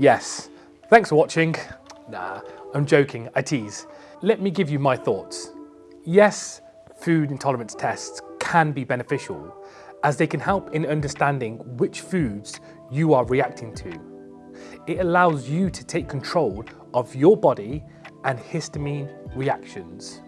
Yes, thanks for watching. Nah, I'm joking, I tease. Let me give you my thoughts. Yes, food intolerance tests can be beneficial as they can help in understanding which foods you are reacting to. It allows you to take control of your body and histamine reactions.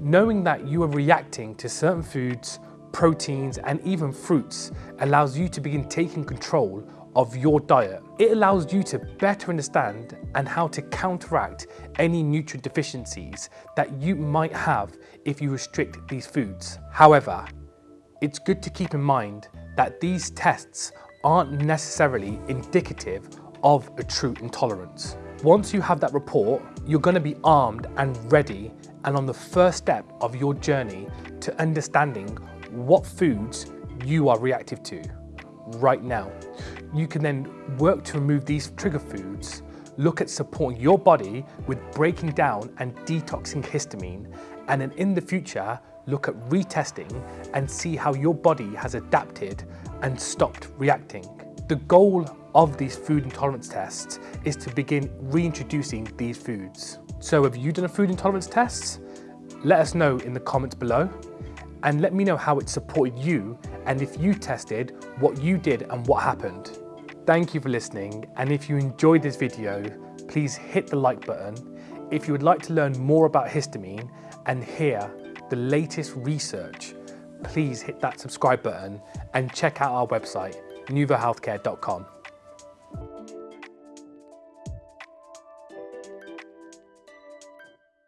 Knowing that you are reacting to certain foods, proteins and even fruits allows you to begin taking control of your diet. It allows you to better understand and how to counteract any nutrient deficiencies that you might have if you restrict these foods. However, it's good to keep in mind that these tests aren't necessarily indicative of a true intolerance. Once you have that report, you're going to be armed and ready and on the first step of your journey to understanding what foods you are reactive to right now. You can then work to remove these trigger foods, look at supporting your body with breaking down and detoxing histamine, and then in the future, look at retesting and see how your body has adapted and stopped reacting. The goal of these food intolerance tests is to begin reintroducing these foods. So have you done a food intolerance test? Let us know in the comments below and let me know how it supported you and if you tested what you did and what happened. Thank you for listening and if you enjoyed this video, please hit the like button. If you would like to learn more about histamine and hear the latest research, please hit that subscribe button and check out our website, nuvohealthcare.com.